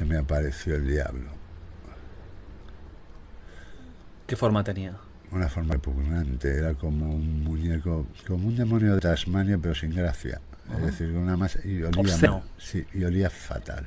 se me apareció el diablo. ¿Qué forma tenía? Una forma repugnante, era como un muñeco, como un demonio de Tasmania, pero sin gracia. Es decir, una masa. Y olía, sí, y olía fatal.